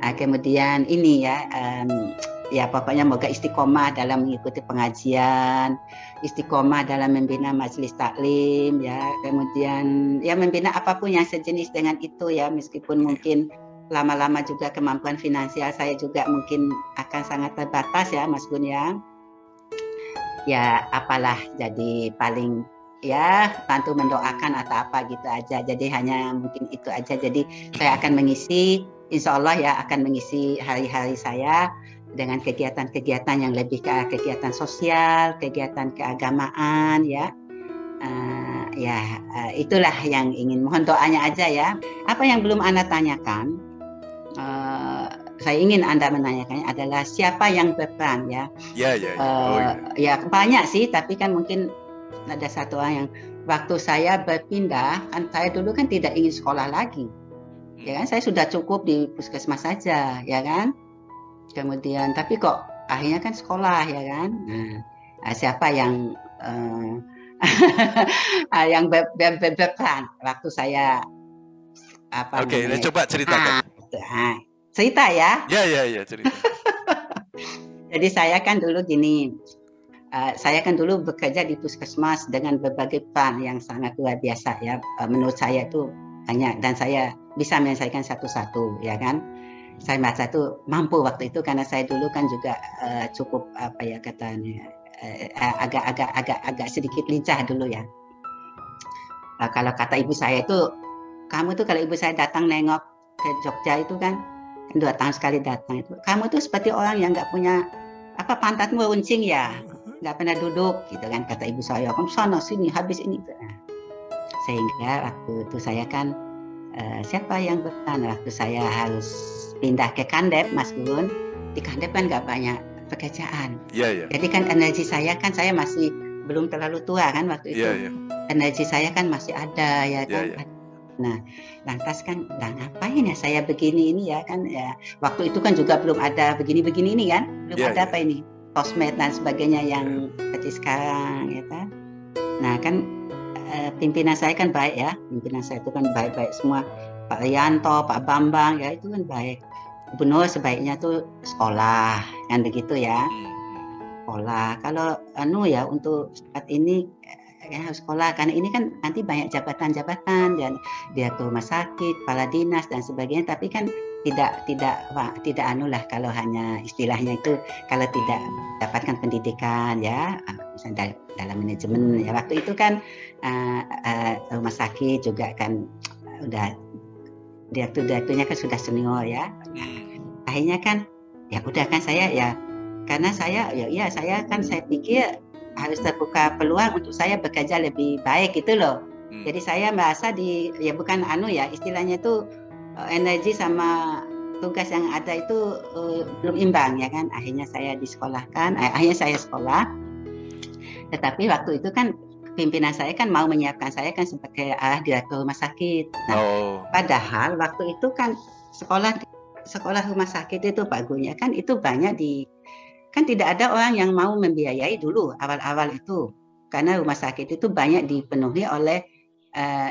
Nah, kemudian ini ya um, ya pokoknya moga istiqomah dalam mengikuti pengajian, istiqomah dalam membina majelis taklim ya, kemudian ya membina apa pun yang sejenis dengan itu ya. Meskipun mungkin lama-lama juga kemampuan finansial saya juga mungkin akan sangat terbatas ya Mas Gun ya. Ya apalah jadi paling ya bantu mendoakan atau apa gitu aja. Jadi hanya mungkin itu aja. Jadi saya akan mengisi insya Allah ya akan mengisi hari-hari saya dengan kegiatan-kegiatan yang lebih ke kegiatan sosial, kegiatan keagamaan ya. Uh, ya uh, itulah yang ingin mohon doanya aja ya. Apa yang belum anda tanyakan, uh, saya ingin anda menanyakannya adalah siapa yang berperan ya. Ya ya. ya. Uh, oh, ya. ya banyak sih, tapi kan mungkin ada satu orang yang waktu saya berpindah kan saya dulu kan tidak ingin sekolah lagi, ya kan saya sudah cukup di puskesmas saja, ya kan kemudian tapi kok akhirnya kan sekolah ya kan nah, siapa yang uh, yang berperan waktu saya apa Oke, okay, coba ceritakan. Ah, cerita ya. Ya, ya, ya, cerita. Jadi saya kan dulu gini, uh, saya kan dulu bekerja di puskesmas dengan berbagai peran yang sangat luar biasa ya. Uh, menurut saya itu banyak dan saya bisa menyelesaikan satu-satu ya kan saya merasa itu mampu waktu itu karena saya dulu kan juga uh, cukup apa ya katanya agak-agak uh, agak agak sedikit lincah dulu ya. Uh, kalau kata ibu saya itu kamu tuh kalau ibu saya datang nengok ke Jogja itu kan dua tahun sekali datang itu kamu tuh seperti orang yang nggak punya apa pantatmu runcing ya nggak pernah duduk gitu kan kata ibu saya kamu sana sini habis ini nah, sehingga waktu itu saya kan uh, siapa yang berperan waktu saya harus pindah ke Kandep Mas Gun di Kandep kan nggak banyak pekerjaan yeah, yeah. jadi kan energi saya kan saya masih belum terlalu tua kan waktu itu yeah, yeah. energi saya kan masih ada ya kan yeah, yeah. Nah, lantas kan, lah ngapain ya saya begini ini ya kan ya. Waktu itu kan juga belum ada begini-begini ini kan, belum yeah, ada yeah. apa ini, sosmed dan sebagainya yang seperti sekarang ya kan. Nah kan eh, pimpinan saya kan baik ya, pimpinan saya itu kan baik-baik semua. Pak Rianto, Pak Bambang ya itu kan baik. Gubernur sebaiknya tuh sekolah kan begitu ya. Sekolah. Kalau anu ya untuk saat ini ya harus sekolah. Karena ini kan nanti banyak jabatan-jabatan dan dia tuh rumah sakit, kepala dinas dan sebagainya. Tapi kan tidak tidak wah, tidak anu lah kalau hanya istilahnya itu kalau tidak dapatkan pendidikan ya misalnya dalam manajemen ya waktu itu kan uh, uh, rumah sakit juga kan udah direktur-direkturnya kan sudah senior ya akhirnya kan ya udah kan saya ya karena saya ya ya saya kan saya pikir harus terbuka peluang untuk saya bekerja lebih baik gitu loh hmm. jadi saya merasa di ya bukan anu ya istilahnya itu energi sama tugas yang ada itu uh, belum imbang ya kan akhirnya saya disekolahkan eh, akhirnya saya sekolah tetapi waktu itu kan pimpinan saya kan mau menyiapkan saya kan sebagai arah direktur rumah sakit. Nah, oh. Padahal waktu itu kan sekolah sekolah rumah sakit itu Pak Gunya kan itu banyak di kan tidak ada orang yang mau membiayai dulu awal-awal itu karena rumah sakit itu banyak dipenuhi oleh uh,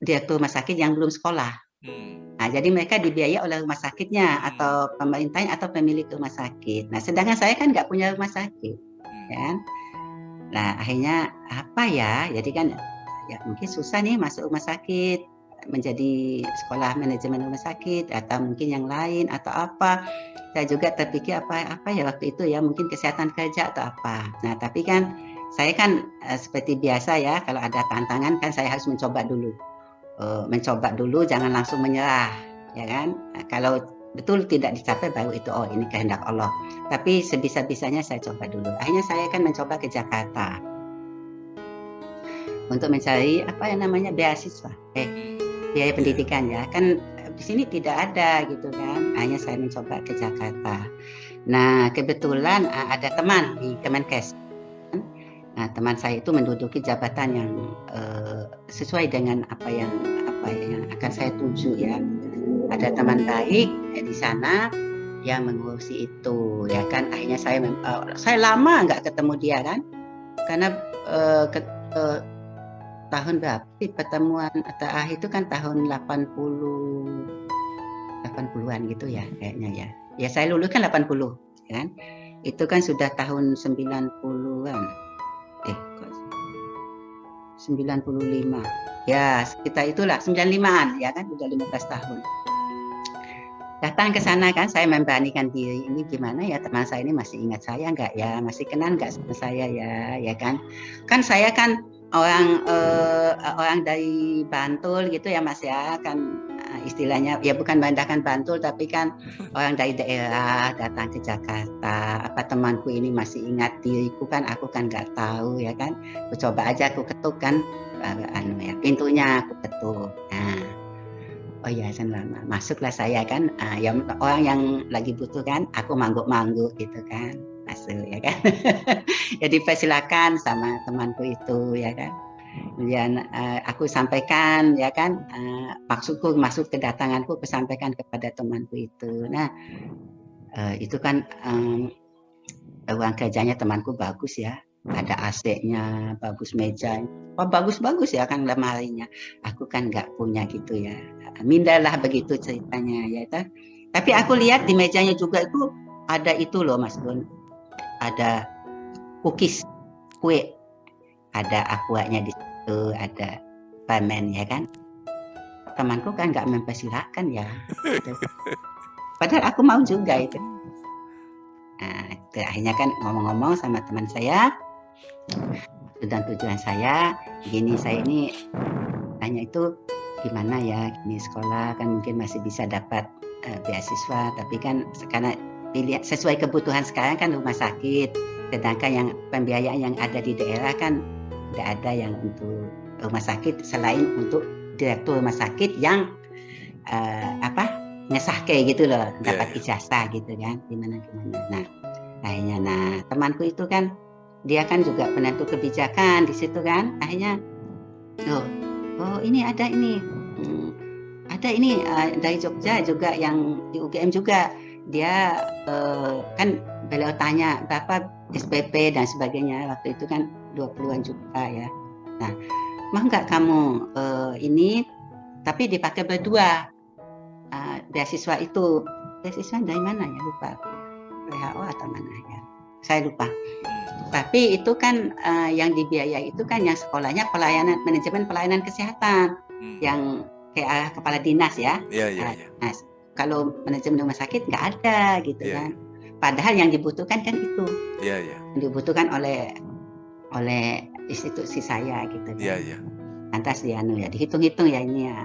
direktur rumah sakit yang belum sekolah. Hmm. Nah, jadi mereka dibiayai oleh rumah sakitnya hmm. atau pemerintahnya atau pemilik rumah sakit. Nah, sedangkan saya kan nggak punya rumah sakit, hmm. kan? Nah, akhirnya apa ya? Jadi kan ya mungkin susah nih masuk rumah sakit menjadi sekolah manajemen rumah sakit atau mungkin yang lain atau apa. Saya juga terpikir apa apa ya waktu itu ya mungkin kesehatan kerja atau apa. Nah, tapi kan saya kan uh, seperti biasa ya kalau ada tantangan kan saya harus mencoba dulu. Uh, mencoba dulu jangan langsung menyerah, ya kan? Nah, kalau betul tidak dicapai baru itu oh ini kehendak Allah. Tapi sebisa-bisanya saya coba dulu. Akhirnya saya kan mencoba ke Jakarta untuk mencari apa yang namanya beasiswa, eh biaya pendidikan ya. Kan di sini tidak ada gitu kan. Akhirnya saya mencoba ke Jakarta. Nah kebetulan ada teman di Kemenkes. Nah teman saya itu menduduki jabatan yang uh, sesuai dengan apa yang apa yang akan saya tuju ya. Ada teman baik ya, di sana yang mengurusi itu ya kan. Akhirnya saya uh, saya lama nggak ketemu dia kan. Karena uh, ke, uh, tahun berapa sih pertemuan atau ah itu kan tahun 80 80-an gitu ya kayaknya ya. Ya saya lulus kan 80 kan. Itu kan sudah tahun 90-an eh. 95 ya kita itulah 95an ya kan? Sudah 15 tahun. Datang ke sana kan saya memberanikan diri. Ini gimana ya teman saya ini masih ingat saya nggak ya? Masih kenal nggak sama saya ya? Ya kan? Kan saya kan orang uh, orang dari Bantul gitu ya Mas ya kan istilahnya ya bukan bandahkan Bantul tapi kan orang dari daerah datang ke Jakarta. Apa temanku ini masih ingat diriku kan? Aku kan nggak tahu ya kan? Aku coba aja aku ketuk kan uh, anu ya pintunya aku ketuk. Nah oh ya lama. Masuklah saya kan uh, yang orang yang lagi butuh kan aku mangguk-mangguk gitu kan masuk ya kan? Ya dipersilakan sama temanku itu ya kan kemudian uh, aku sampaikan ya kan uh, maksudku maksud kedatanganku aku sampaikan kepada temanku itu. Nah uh, itu kan um, ruang kerjanya temanku bagus ya. Ada AC-nya bagus meja oh bagus-bagus ya kan lemarinya. Aku kan nggak punya gitu ya. Mindalah begitu ceritanya ya kan tapi aku lihat di mejanya juga itu ada itu loh Mas Gun ada cookies kue. Ada aquanya di situ ada permen ya kan? Temanku kan nggak mempersilahkan ya. Gitu. padahal aku mau juga itu. Nah itu akhirnya kan ngomong-ngomong sama teman saya dan tujuan saya gini saya ini hanya itu gimana ya ini sekolah? Kan mungkin masih bisa dapat uh, beasiswa tapi kan sekarang dilihat sesuai kebutuhan sekarang kan rumah sakit sedangkan yang pembiayaan yang ada di daerah kan tidak ada yang untuk rumah sakit selain untuk direktur rumah sakit yang uh, apa nyesah kayak gitu loh iya, dapat yeah, ijazah gitu kan gimana gimana. Nah akhirnya nah temanku itu kan dia kan juga penentu kebijakan di situ kan akhirnya oh oh ini ada ini hmm, ada ini uh, dari Jogja juga yang di UGM juga. Dia uh, kan beliau tanya berapa SPP dan sebagainya waktu itu kan 20-an juta ya. Nah, mau nggak kamu uh, ini tapi dipakai berdua uh, beasiswa itu beasiswa dari mana ya lupa WHO atau mana ya saya lupa tapi itu kan uh, yang dibiayai itu kan yang sekolahnya pelayanan manajemen pelayanan kesehatan hmm. yang kayak kepala dinas ya. Iya iya. iya. Nah, kalau manajemen rumah sakit nggak ada gitu yeah, kan. Padahal yang dibutuhkan kan itu. Iya iya. Yang dibutuhkan oleh oleh institusi saya gitu kan. Iya iya. Lantas dia anu ya dihitung-hitung ya ini ya.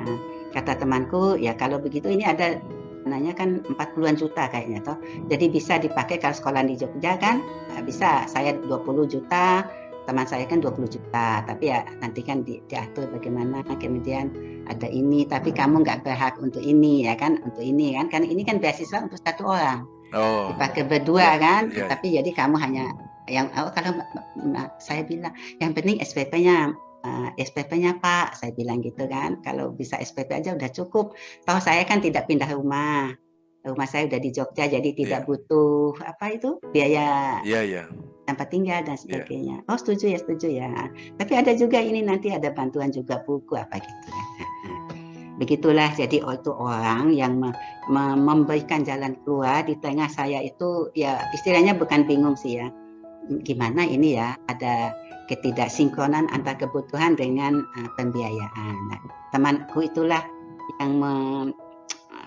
Kata temanku ya kalau begitu ini ada nanya kan 40-an juta kayaknya toh. Jadi bisa dipakai kalau sekolah di Jogja kan bisa saya 20 juta teman saya kan 20 juta tapi ya nanti kan di, diatur bagaimana kemudian ada ini tapi kamu nggak berhak untuk ini ya kan untuk ini kan kan ini kan beasiswa untuk satu orang oh. dipakai berdua ya, kan ya. tapi jadi kamu hanya yang oh, kalau saya bilang yang penting SPP-nya uh, eh, SPP-nya Pak saya bilang gitu kan kalau bisa SPP aja udah cukup toh saya kan tidak pindah rumah rumah saya udah di Jogja jadi tidak yeah. butuh apa itu biaya yeah, yeah. tempat tinggal dan iya. sebagainya. Yeah. Oh setuju ya setuju ya. Tapi ada juga ini nanti ada bantuan juga buku apa gitu ya. Begitulah jadi itu orang yang me me memberikan jalan keluar di tengah saya itu ya istilahnya bukan bingung sih ya. Gimana ini ya ada ketidaksinkronan antara kebutuhan dengan uh, pembiayaan. Nah, temanku itulah yang me,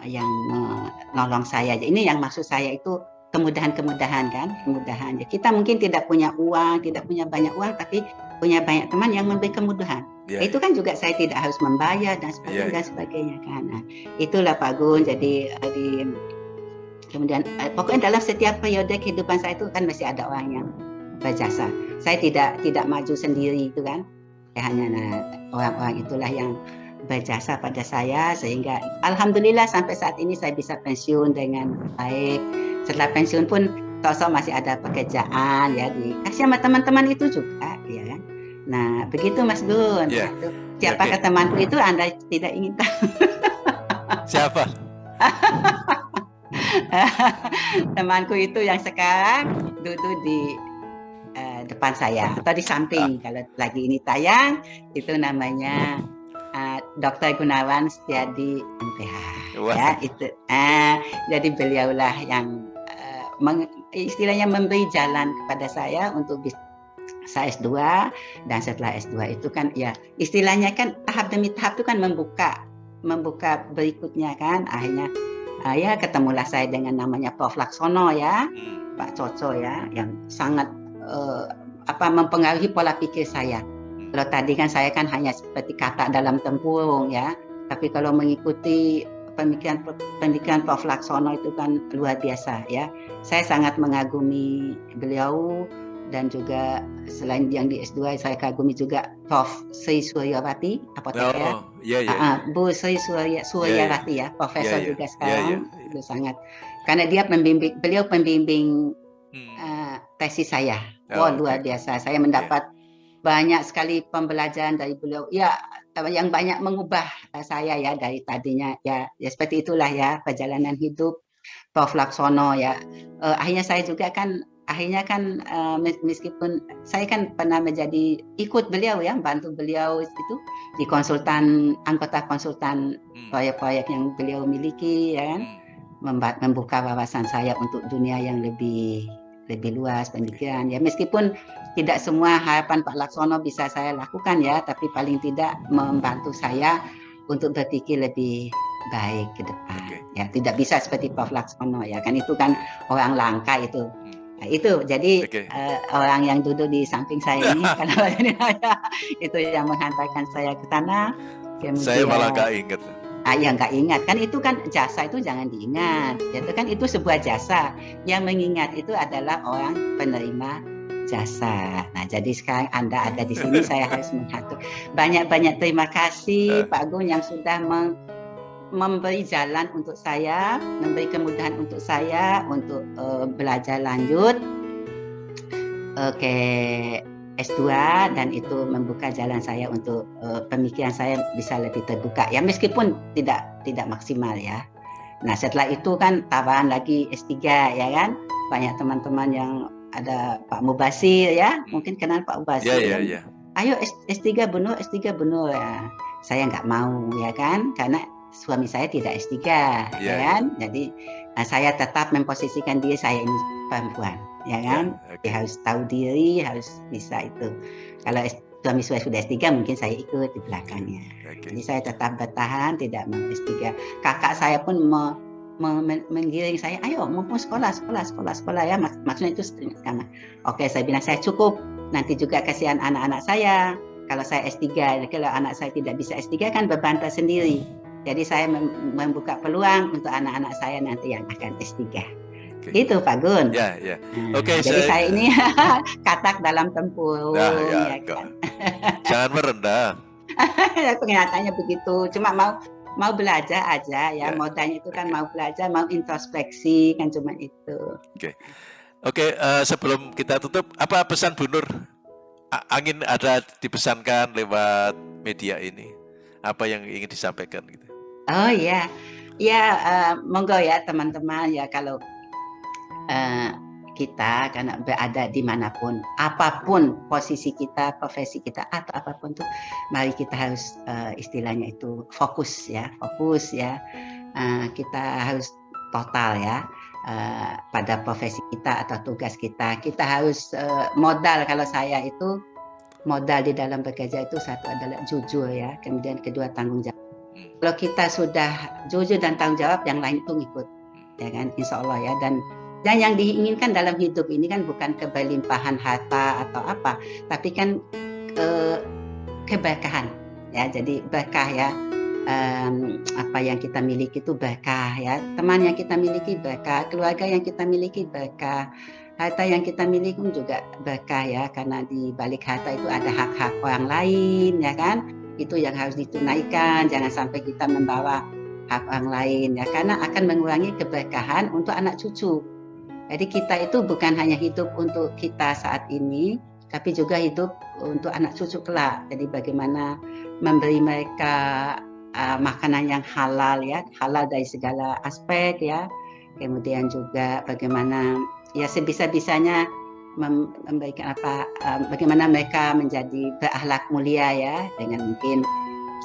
yang menolong saya. Ini yang maksud saya itu kemudahan-kemudahan kan, kemudahan. Ya, kita mungkin tidak punya uang, tidak punya banyak uang, tapi punya banyak teman yang memberi kemudahan. Yeah, itu kan juga saya tidak harus membayar dan sebagainya, yeah, dan ya. sebagainya kan. Nah, itulah Pak Gun. Jadi eh, di kemudian eh, pokoknya dalam setiap periode kehidupan saya itu kan masih ada orang yang berjasa. Saya tidak tidak maju sendiri itu kan. Ya, hanya nah, orang-orang itulah yang berjasa pada saya sehingga alhamdulillah sampai saat ini saya bisa pensiun dengan baik. Setelah pensiun pun sosok masih ada pekerjaan ya dikasih sama teman-teman itu juga ya kan. Nah, begitu Mas Gun. Yeah. Siapa okay. temanku itu Anda tidak ingin tahu. Siapa? temanku itu yang sekarang duduk di uh, depan saya atau di samping. Ah. Kalau lagi ini tayang itu namanya uh, Dr. Gunawan Setiadi MPH. Ya itu. Uh, jadi beliaulah yang uh, meng, istilahnya memberi jalan kepada saya untuk bisa saya S2 dan setelah S2 itu kan ya istilahnya kan tahap demi tahap itu kan membuka membuka berikutnya kan akhirnya uh, ya ketemulah saya dengan namanya Prof Laksono ya hmm. Pak Coco ya yang sangat uh, apa mempengaruhi pola pikir saya. Hmm. Kalau tadi kan saya kan hanya seperti kata dalam tempurung ya, tapi kalau mengikuti pemikiran pemikiran Prof Laksono itu kan luar biasa ya. Saya sangat mengagumi beliau dan juga selain yang di S2 saya kagumi juga Prof Sri Suryawati apoteker. Oh, yeah, yeah. Uh, Bu Sri Surya Suryawati yeah, yeah. ya, profesor juga sekarang itu sangat karena dia pembimbing beliau pembimbing hmm. uh, tesis saya. Oh, wow, luar biasa. Saya mendapat banyak sekali pembelajaran dari beliau. Ya, yang banyak mengubah saya ya dari tadinya ya, ya seperti itulah ya perjalanan hidup Prof Laksono ya. Uh, akhirnya saya juga kan akhirnya kan uh, meskipun saya kan pernah menjadi ikut beliau ya bantu beliau itu di konsultan anggota konsultan hmm. proyek-proyek yang beliau miliki ya kan hmm. membuka wawasan saya untuk dunia yang lebih lebih luas pemikiran ya meskipun tidak semua harapan Pak Laksono bisa saya lakukan ya tapi paling tidak membantu saya untuk berpikir lebih baik ke depan okay. ya tidak bisa seperti Prof Laksono ya kan itu kan orang langka itu. Nah, itu jadi okay. uh, eh, orang yang duduk di samping saya ini ini itu yang menghantarkan saya ke sana. Kemudian, saya malah nggak ingat. Ah, ya nggak ingat kan itu kan jasa itu jangan diingat. Itu kan itu sebuah jasa. Yang mengingat itu adalah orang penerima jasa. Nah, jadi sekarang Anda ada di sini, saya harus mengatur. Banyak-banyak terima kasih Pak Gun yang sudah meng memberi jalan untuk saya, memberi kemudahan untuk saya untuk uh, belajar lanjut uh, ke S2 dan itu membuka jalan saya untuk uh, pemikiran saya bisa lebih terbuka ya meskipun tidak tidak maksimal ya. Nah, setelah itu kan tawaran lagi S3 ya kan. Banyak teman-teman yang ada Pak Mubasir ya, mungkin kenal Pak Mubasir. Yeah, yeah, yeah. Ayo S3 benar, S3 benar ya. Saya nggak mau ya kan, karena suami saya tidak S3 yeah. ya iya. kan jadi nah, saya tetap memposisikan diri saya ini perempuan ya kan yeah, okay. dia harus tahu diri harus bisa itu kalau suami saya sudah S3 mungkin saya ikut di belakangnya okay. jadi saya tetap bertahan tidak mau S3 kakak saya pun mau menggiring saya, ayo mumpung sekolah, sekolah, sekolah, sekolah ya, maksudnya itu sama. Oke, saya bilang saya cukup, nanti juga kasihan anak-anak saya. Kalau saya S3, kalau anak saya tidak bisa S3 kan beban tersendiri. Jadi saya membuka peluang untuk anak-anak saya nanti yang akan S3. Okay. Itu Pak Gun. Ya, ya. Nah, Oke, okay, jadi saya, saya ini katak dalam tempur. Nah, ya, ya kan? Jangan merendah. Kenyataannya begitu. Cuma mau mau belajar aja ya. ya. Modalnya itu kan mau belajar, mau introspeksi kan cuma itu. Oke. Okay. Oke, okay, uh, eh, sebelum kita tutup, apa pesan Bu Nur? Angin ada dipesankan lewat media ini. Apa yang ingin disampaikan gitu? Oh ya, ya uh, monggo ya teman-teman. Ya kalau uh, kita karena berada di mana pun, apa pun posisi kita, profesi kita atau apa pun tuh, mari kita harus uh, istilahnya itu fokus ya, fokus ya. Uh, kita harus total ya uh, pada profesi kita atau tugas kita. Kita harus uh, modal. Kalau saya itu modal di dalam bekerja itu satu adalah jujur ya, kemudian kedua tanggung jawab kalau kita sudah jujur dan tanggung jawab, yang lain itu ngikut, ya kan, insya Allah ya. Dan dan yang diinginkan dalam hidup ini kan bukan keberlimpahan harta atau apa, tapi kan ke, keberkahan, ya. Jadi berkah ya. Um, apa yang kita miliki itu berkah ya. Teman yang kita miliki berkah keluarga yang kita miliki berkah harta yang kita miliki pun juga berkah ya. Karena di balik harta itu ada hak-hak orang lain ya kan itu yang harus ditunaikan. Jangan sampai kita membawa hak orang lain ya. Karena akan mengurangi keberkahan untuk anak cucu. Jadi kita itu bukan hanya hidup untuk kita saat ini tapi juga hidup untuk anak cucu kelak. Jadi bagaimana memberi mereka uh, makanan yang halal ya. Halal dari segala aspek ya. Kemudian juga bagaimana ya sebisa-bisanya memberikan apa bagaimana mereka menjadi berakhlak mulia ya dengan mungkin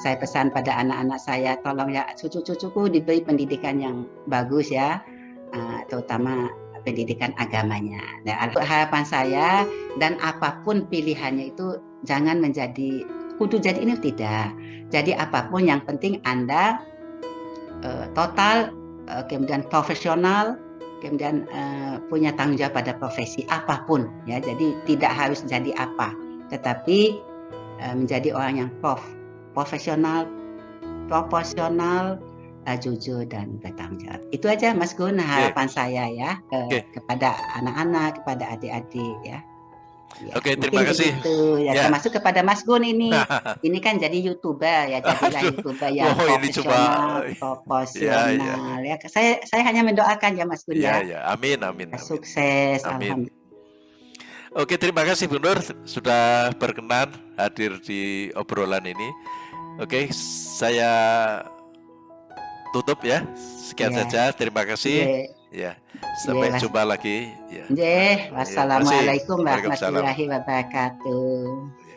saya pesan pada anak-anak saya tolong ya cucu-cucuku diberi pendidikan yang bagus ya terutama pendidikan agamanya. Nah, harapan saya dan apa pun pilihannya itu jangan menjadi kudu jadi ini tidak. Jadi apa pun yang penting Anda uh, total uh, kemudian profesional kemudian uh, punya tanggung jawab pada profesi apa pun ya. Jadi tidak harus jadi apa, tetapi uh, menjadi orang yang prof, profesional, proporsional, uh, jujur dan bertanggung jawab. Itu aja Mas Gun harapan okay. saya ya ke, okay. kepada anak-anak, kepada adik-adik ya. Ya, Oke, terima kasih. Itu ya, ya, termasuk kepada Mas Gun ini. ini kan jadi youtuber ya, jadilah youtuber yang oh, profesional, ini proporsional ya, ya. ya. Saya saya hanya mendoakan ya Mas Gun ya. ya. ya. Amin, amin, amin. Sukses, amin. Oke, terima kasih Bu Nur sudah berkenan hadir di obrolan ini. Oke, saya tutup ya. Sekian ya. saja. Terima kasih. Ya. Ya. Sampai ya. jumpa lagi. Ya. ya. Wassalamualaikum warahmatullahi wabarakatuh.